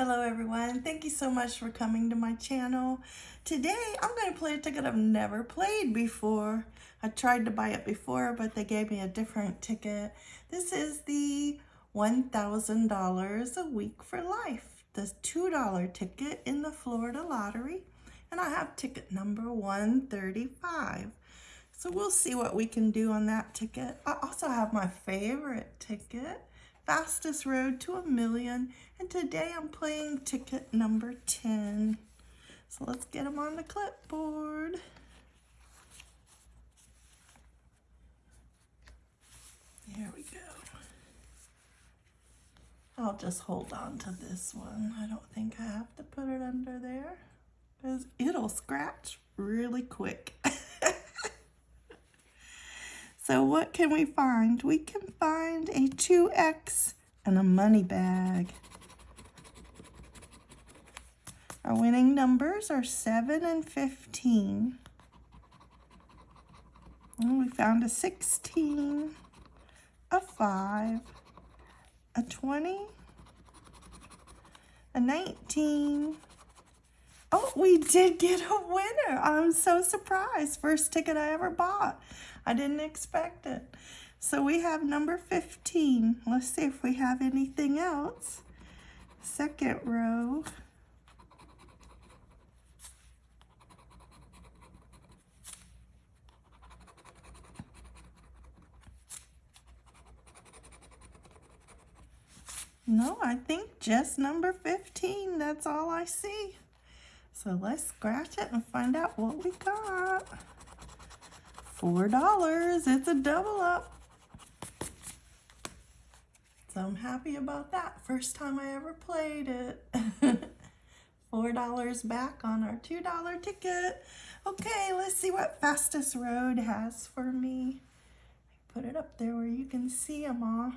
Hello everyone, thank you so much for coming to my channel. Today I'm going to play a ticket I've never played before. I tried to buy it before but they gave me a different ticket. This is the $1,000 a week for life. The $2 ticket in the Florida lottery and I have ticket number 135. So we'll see what we can do on that ticket. I also have my favorite ticket fastest road to a million. And today I'm playing ticket number 10. So let's get them on the clipboard. Here we go. I'll just hold on to this one. I don't think I have to put it under there because it'll scratch really quick. So what can we find? We can find a 2X and a money bag. Our winning numbers are 7 and 15. And we found a 16, a 5, a 20, a 19. We did get a winner. I'm so surprised. First ticket I ever bought. I didn't expect it. So we have number 15. Let's see if we have anything else. Second row. No, I think just number 15. That's all I see. So let's scratch it and find out what we got. Four dollars. It's a double up. So I'm happy about that. First time I ever played it. Four dollars back on our two dollar ticket. Okay, let's see what Fastest Road has for me. Put it up there where you can see them all.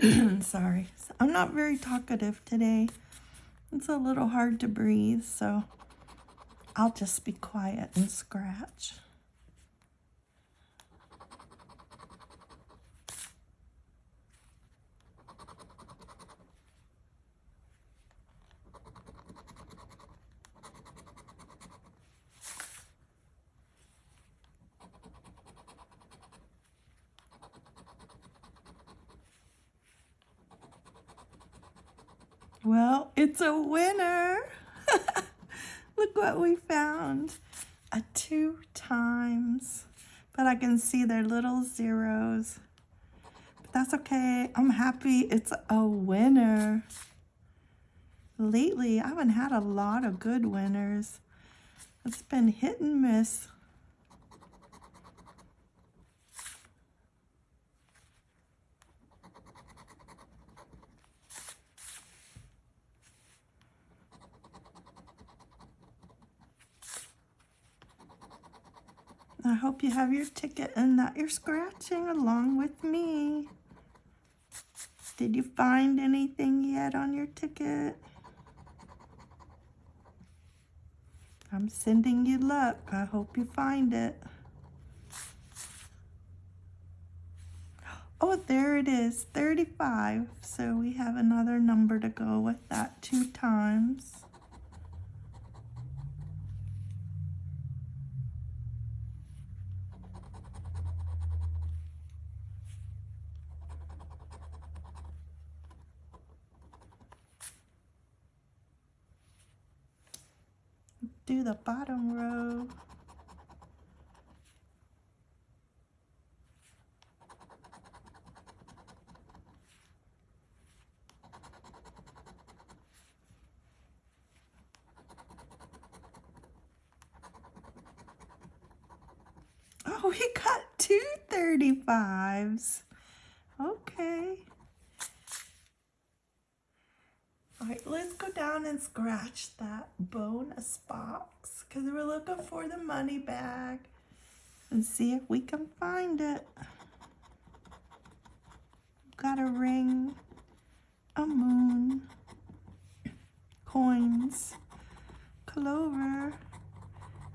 Sorry. I'm not very talkative today. It's a little hard to breathe, so I'll just be quiet and scratch. Well, it's a winner. Look what we found. A two times. But I can see their little zeros. But that's okay. I'm happy it's a winner. Lately, I haven't had a lot of good winners. It's been hit and miss. I hope you have your ticket and that you're scratching along with me. Did you find anything yet on your ticket? I'm sending you luck. I hope you find it. Oh, there it is, 35. So we have another number to go with that two times. Do the bottom row. Oh, we got two 35s. Okay. All right, let's go down and scratch that bonus box. because we're looking for the money bag and see if we can find it. Got a ring, a moon, coins, clover,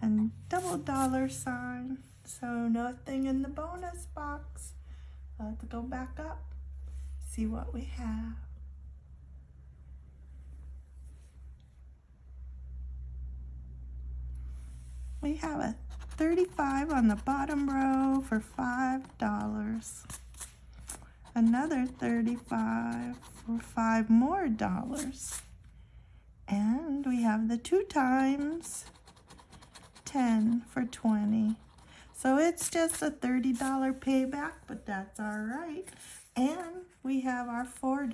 and double dollar sign. So nothing in the bonus box. Let's go back up, see what we have. We have a 35 on the bottom row for $5. Another 35 for 5 more dollars. And we have the two times 10 for 20. So it's just a $30 payback, but that's all right. And we have our $4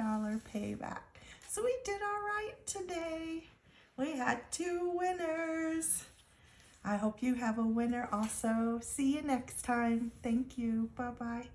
payback. So we did all right today. We had two winners. I hope you have a winner also. See you next time. Thank you. Bye-bye.